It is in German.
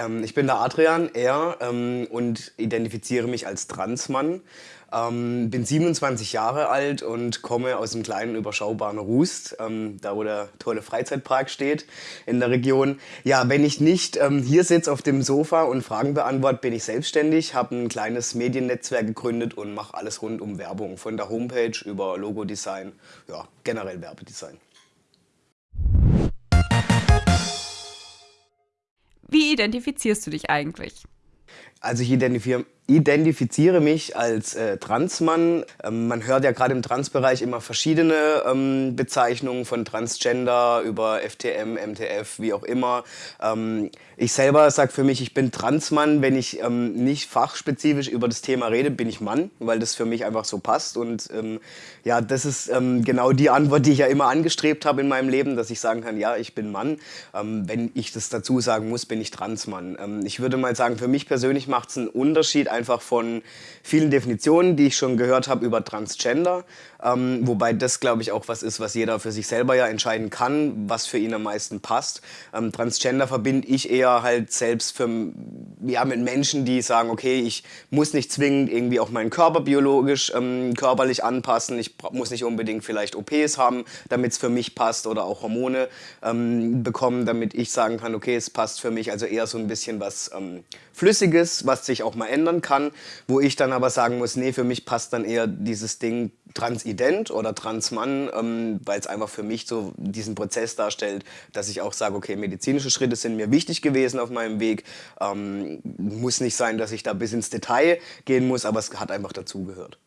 Ähm, ich bin der Adrian, er, ähm, und identifiziere mich als Transmann. Ähm, bin 27 Jahre alt und komme aus einem kleinen überschaubaren Rust, ähm, da wo der tolle Freizeitpark steht in der Region. Ja, wenn ich nicht ähm, hier sitze auf dem Sofa und Fragen beantworte, bin ich selbstständig, habe ein kleines Mediennetzwerk gegründet und mache alles rund um Werbung, von der Homepage über Logodesign, ja, generell Werbedesign. Identifizierst du dich eigentlich? Also ich identifiziere identifiziere mich als äh, Transmann. Ähm, man hört ja gerade im Transbereich immer verschiedene ähm, Bezeichnungen von Transgender über FTM, MTF, wie auch immer. Ähm, ich selber sage für mich, ich bin Transmann. Wenn ich ähm, nicht fachspezifisch über das Thema rede, bin ich Mann, weil das für mich einfach so passt. Und ähm, ja, das ist ähm, genau die Antwort, die ich ja immer angestrebt habe in meinem Leben, dass ich sagen kann, ja, ich bin Mann. wenn ich das dazu sagen muss, bin ich Transmann. ich würde mal sagen, für mich persönlich macht es einen Unterschied, von vielen Definitionen, die ich schon gehört habe über Transgender. Ähm, wobei das, glaube ich, auch was ist, was jeder für sich selber ja entscheiden kann, was für ihn am meisten passt. Ähm, Transgender verbinde ich eher halt selbst für, ja, mit Menschen, die sagen, okay, ich muss nicht zwingend irgendwie auch meinen Körper biologisch, ähm, körperlich anpassen. Ich muss nicht unbedingt vielleicht OPs haben, damit es für mich passt oder auch Hormone ähm, bekommen, damit ich sagen kann, okay, es passt für mich. Also eher so ein bisschen was ähm, Flüssiges, was sich auch mal ändern kann, wo ich dann aber sagen muss, nee, für mich passt dann eher dieses Ding Transident oder Transmann, ähm, weil es einfach für mich so diesen Prozess darstellt, dass ich auch sage, okay, medizinische Schritte sind mir wichtig gewesen auf meinem Weg. Ähm, muss nicht sein, dass ich da bis ins Detail gehen muss, aber es hat einfach dazugehört.